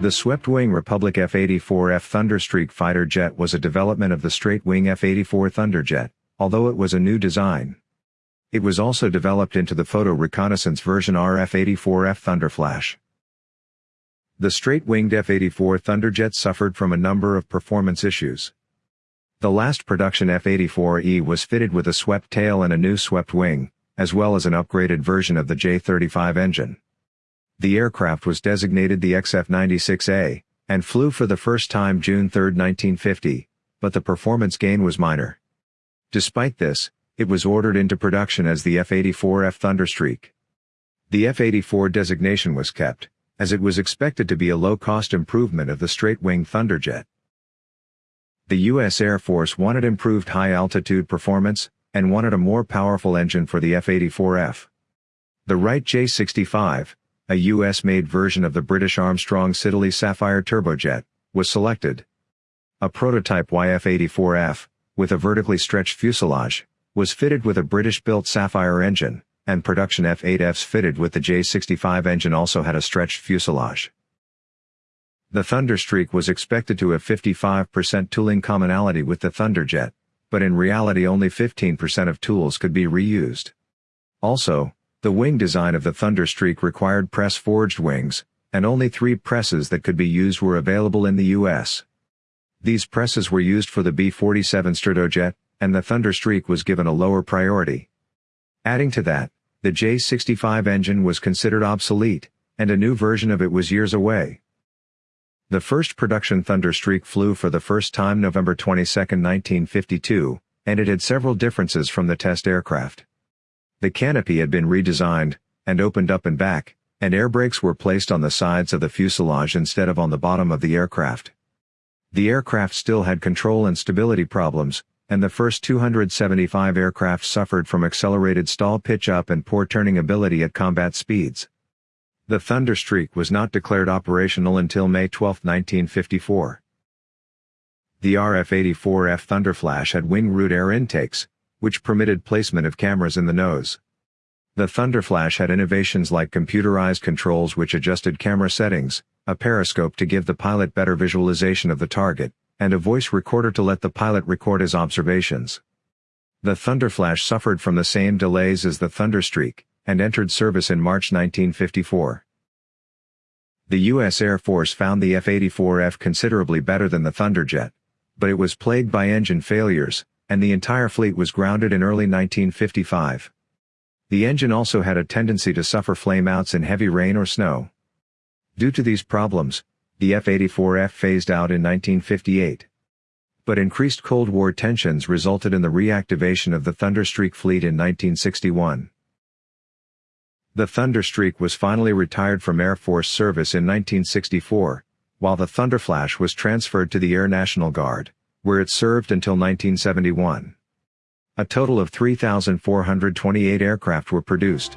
The swept-wing Republic F-84F Thunderstreak fighter jet was a development of the straight-wing F-84 Thunderjet, although it was a new design. It was also developed into the photo reconnaissance version RF-84F Thunderflash. The straight-winged F-84 Thunderjet suffered from a number of performance issues. The last production F-84E was fitted with a swept tail and a new swept wing, as well as an upgraded version of the J-35 engine. The aircraft was designated the XF-96A, and flew for the first time June 3, 1950, but the performance gain was minor. Despite this, it was ordered into production as the F-84F Thunderstreak. The F-84 designation was kept, as it was expected to be a low-cost improvement of the straight-wing Thunderjet. The U.S. Air Force wanted improved high-altitude performance, and wanted a more powerful engine for the F-84F. The Wright J-65, a U.S.-made version of the British Armstrong Siddeley Sapphire turbojet, was selected. A prototype YF-84F, with a vertically stretched fuselage, was fitted with a British-built Sapphire engine, and production F-8Fs fitted with the J-65 engine also had a stretched fuselage. The Thunderstreak was expected to have 55% tooling commonality with the Thunderjet, but in reality only 15% of tools could be reused. Also, the wing design of the Thunderstreak required press-forged wings, and only three presses that could be used were available in the U.S. These presses were used for the B-47 Stratojet, and the Thunderstreak was given a lower priority. Adding to that, the J-65 engine was considered obsolete, and a new version of it was years away. The first production Thunderstreak flew for the first time November 22, 1952, and it had several differences from the test aircraft. The canopy had been redesigned, and opened up and back, and air brakes were placed on the sides of the fuselage instead of on the bottom of the aircraft. The aircraft still had control and stability problems, and the first 275 aircraft suffered from accelerated stall pitch up and poor turning ability at combat speeds. The Thunderstreak was not declared operational until May 12, 1954. The RF-84F Thunderflash had wing root air intakes, which permitted placement of cameras in the nose. The Thunderflash had innovations like computerized controls which adjusted camera settings, a periscope to give the pilot better visualization of the target, and a voice recorder to let the pilot record his observations. The Thunderflash suffered from the same delays as the Thunderstreak, and entered service in March 1954. The U.S. Air Force found the F-84F considerably better than the Thunderjet, but it was plagued by engine failures, and the entire fleet was grounded in early 1955. The engine also had a tendency to suffer flameouts in heavy rain or snow. Due to these problems, the F-84F phased out in 1958. But increased Cold War tensions resulted in the reactivation of the Thunderstreak fleet in 1961. The Thunderstreak was finally retired from Air Force service in 1964, while the Thunderflash was transferred to the Air National Guard, where it served until 1971. A total of 3,428 aircraft were produced.